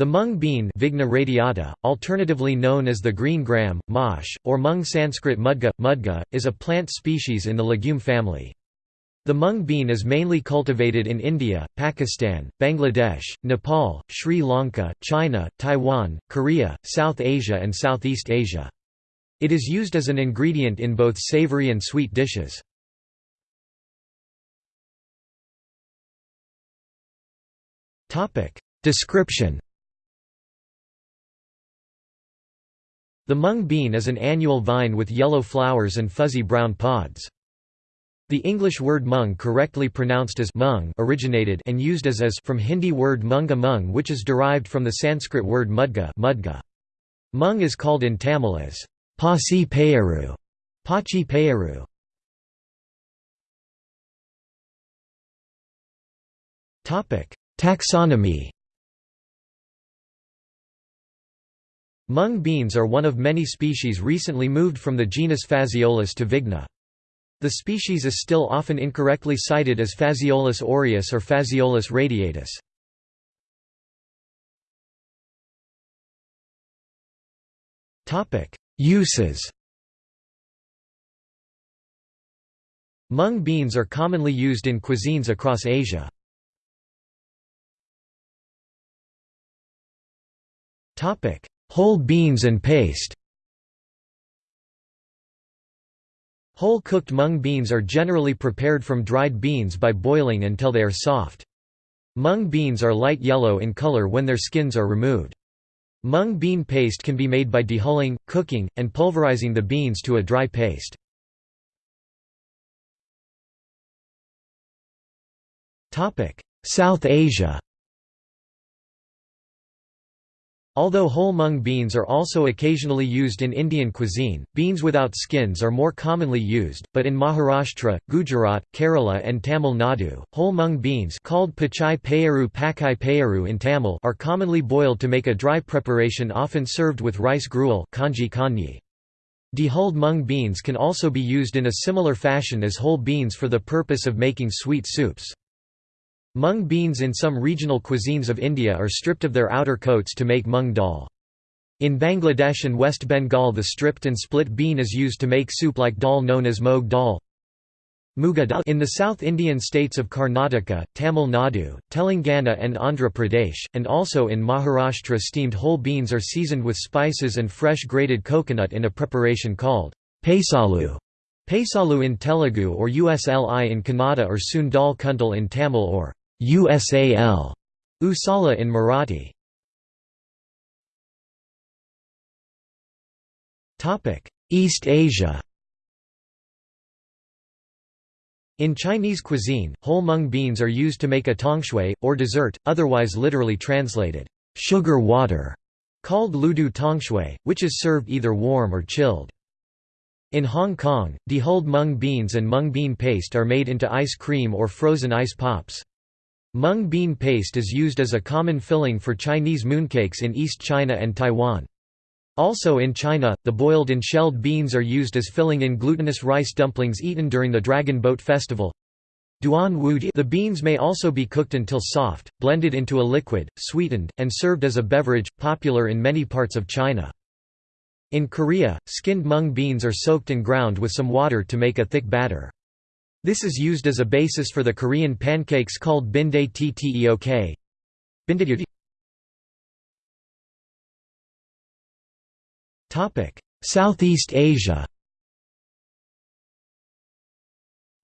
The mung bean Vigna radiata, alternatively known as the green gram, mash, or mung Sanskrit mudga, mudga, is a plant species in the legume family. The mung bean is mainly cultivated in India, Pakistan, Bangladesh, Nepal, Sri Lanka, China, Taiwan, Korea, South Asia and Southeast Asia. It is used as an ingredient in both savory and sweet dishes. Description The mung bean is an annual vine with yellow flowers and fuzzy brown pods. The English word mung correctly pronounced as mung originated and used as as from Hindi word munga mung which is derived from the Sanskrit word mudga, mudga. Mung is called in Tamil as Pasi Payaru, Pachi Payaru. Taxonomy Mung beans are one of many species recently moved from the genus Phaseolus to Vigna. The species is still often incorrectly cited as Phaseolus aureus or Phaseolus radiatus. Uses Mung beans are commonly used in cuisines across Asia. Topic: Whole beans and paste Whole cooked mung beans are generally prepared from dried beans by boiling until they are soft. Mung beans are light yellow in color when their skins are removed. Mung bean paste can be made by dehulling, cooking, and pulverizing the beans to a dry paste. South Asia Although whole mung beans are also occasionally used in Indian cuisine, beans without skins are more commonly used, but in Maharashtra, Gujarat, Kerala and Tamil Nadu, whole mung beans called pachai payaru pakai payaru in Tamil are commonly boiled to make a dry preparation often served with rice gruel kanji kanyi. Dehulled mung beans can also be used in a similar fashion as whole beans for the purpose of making sweet soups. Mung beans in some regional cuisines of India are stripped of their outer coats to make mung dal. In Bangladesh and West Bengal the stripped and split bean is used to make soup like dal known as moog dal. In the South Indian states of Karnataka, Tamil Nadu, Telangana and Andhra Pradesh, and also in Maharashtra steamed whole beans are seasoned with spices and fresh grated coconut in a preparation called pesalu. Pesalu in Telugu or Usli in Kannada or Sundal Kuntal in Tamil or USAL Usala in Marathi. Topic: East Asia. In Chinese cuisine, whole mung beans are used to make a tongshui, or dessert, otherwise literally translated, sugar water, called ludu tongshui, which is served either warm or chilled. In Hong Kong, dehulled mung beans and mung bean paste are made into ice cream or frozen ice pops. Mung bean paste is used as a common filling for Chinese mooncakes in East China and Taiwan. Also in China, the boiled and shelled beans are used as filling in glutinous rice dumplings eaten during the Dragon Boat Festival. The beans may also be cooked until soft, blended into a liquid, sweetened, and served as a beverage, popular in many parts of China. In Korea, skinned mung beans are soaked and ground with some water to make a thick batter. This is used as a basis for the Korean pancakes called binde tteok. Southeast Asia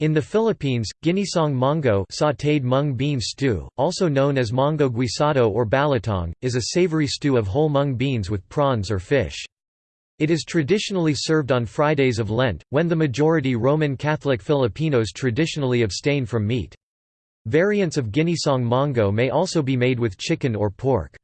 In the Philippines, ginisong mongo sautéed mung bean stew, also known as mongo guisado or balatong, is a savory stew of whole mung beans with prawns or fish. It is traditionally served on Fridays of Lent, when the majority Roman Catholic Filipinos traditionally abstain from meat. Variants of ginisong mongo may also be made with chicken or pork.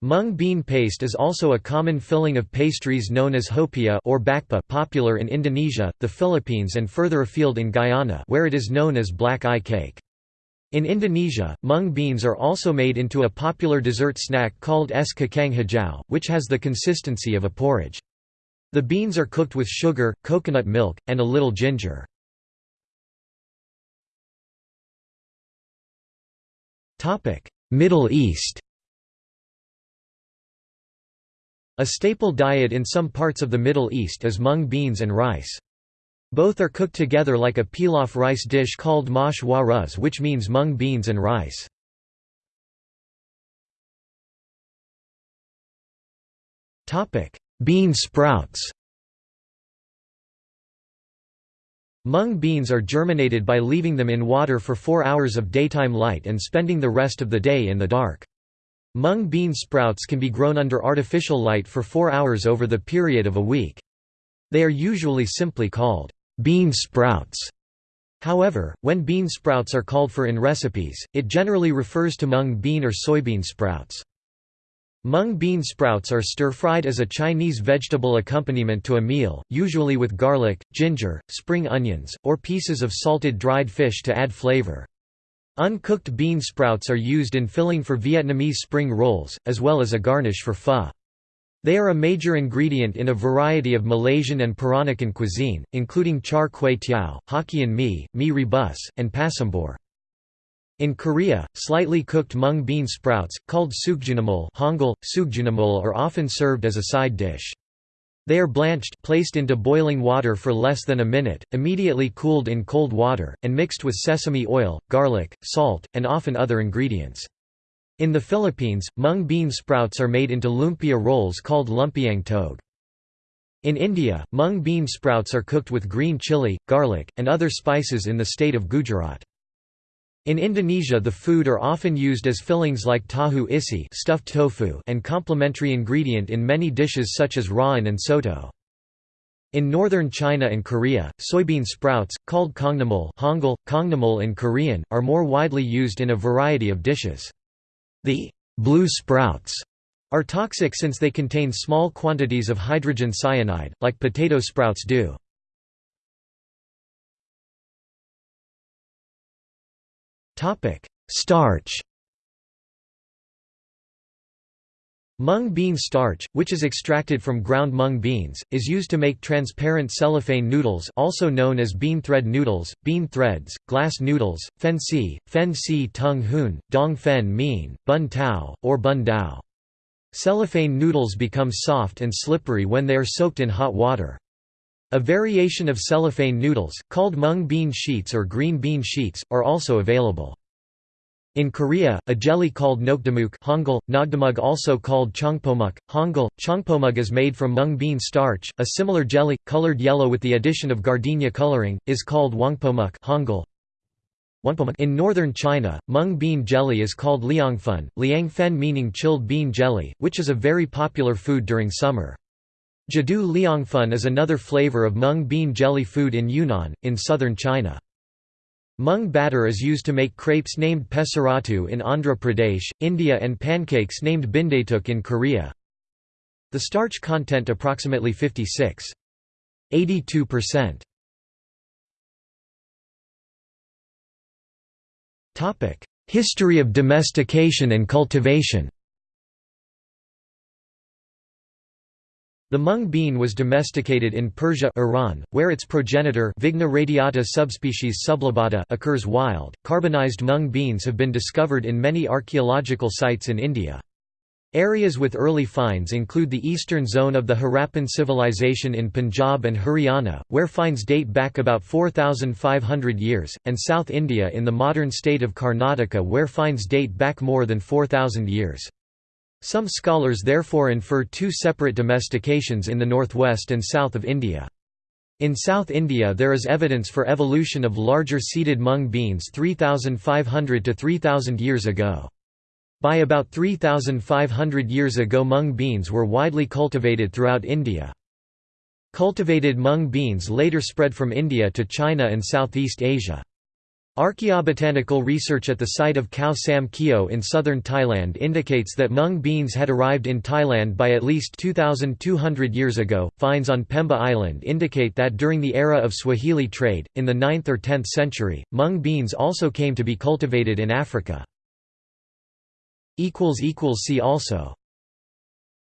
Mung bean paste is also a common filling of pastries known as hopia or bakpa popular in Indonesia, the Philippines and further afield in Guyana where it is known as black eye cake. In Indonesia, mung beans are also made into a popular dessert snack called es kacang hijau, which has the consistency of a porridge. The beans are cooked with sugar, coconut milk, and a little ginger. Middle East A staple diet in some parts of the Middle East is mung beans and rice. Both are cooked together like a pilaf rice dish called mash wa ruz which means mung beans and rice. Bean sprouts Mung beans are germinated by leaving them in water for four hours of daytime light and spending the rest of the day in the dark. Mung bean sprouts can be grown under artificial light for four hours over the period of a week. They are usually simply called bean sprouts. However, when bean sprouts are called for in recipes, it generally refers to mung bean or soybean sprouts. Mung bean sprouts are stir-fried as a Chinese vegetable accompaniment to a meal, usually with garlic, ginger, spring onions, or pieces of salted dried fish to add flavor. Uncooked bean sprouts are used in filling for Vietnamese spring rolls, as well as a garnish for pho. They are a major ingredient in a variety of Malaysian and Peranakan cuisine, including char kway teow, Hokkien mee, mee rebus, and pasambor. In Korea, slightly cooked mung bean sprouts, called sukjunamol Hangul, are often served as a side dish. They are blanched placed into boiling water for less than a minute, immediately cooled in cold water, and mixed with sesame oil, garlic, salt, and often other ingredients. In the Philippines, mung bean sprouts are made into lumpia rolls called lumpiang tog. In India, mung bean sprouts are cooked with green chili, garlic, and other spices in the state of Gujarat. In Indonesia the food are often used as fillings like tahu isi stuffed tofu and complementary ingredient in many dishes such as rawon and soto. In northern China and Korea, soybean sprouts, called kongnamul Hangul, kongnamul in Korean, are more widely used in a variety of dishes. The blue sprouts are toxic since they contain small quantities of hydrogen cyanide, like potato sprouts do. Starch Mung bean starch, which is extracted from ground mung beans, is used to make transparent cellophane noodles also known as bean thread noodles, bean threads, glass noodles, fen si, fen si tung hoon, dong fen mean, bun tao, or bun dao. Cellophane noodles become soft and slippery when they are soaked in hot water. A variation of cellophane noodles, called mung bean sheets or green bean sheets, are also available. In Korea, a jelly called nokdamuk Hangul, nogdamug also called chongpomuk, Hangul, chongpomuk is made from mung bean starch. A similar jelly, colored yellow with the addition of gardenia coloring, is called wangpomuk Hangul. In northern China, mung bean jelly is called liangfen, liangfen meaning chilled bean jelly, which is a very popular food during summer. Jadu liangfen is another flavor of mung bean jelly food in Yunnan, in southern China. Mung batter is used to make crepes named pesarattu in Andhra Pradesh, India and pancakes named bindaetuk in Korea. The starch content approximately 56. 82%. History of domestication and cultivation The mung bean was domesticated in Persia Iran, where its progenitor Vigna radiata subspecies sublobata occurs wild. Carbonized mung beans have been discovered in many archaeological sites in India. Areas with early finds include the eastern zone of the Harappan civilization in Punjab and Haryana, where finds date back about 4,500 years, and South India in the modern state of Karnataka where finds date back more than 4,000 years. Some scholars therefore infer two separate domestications in the northwest and south of India. In South India there is evidence for evolution of larger seeded mung beans 3,500 to 3,000 years ago. By about 3,500 years ago mung beans were widely cultivated throughout India. Cultivated mung beans later spread from India to China and Southeast Asia. Archaeobotanical research at the site of Khao Sam Keo in southern Thailand indicates that mung beans had arrived in Thailand by at least 2,200 years ago. Finds on Pemba Island indicate that during the era of Swahili trade, in the 9th or 10th century, mung beans also came to be cultivated in Africa. See also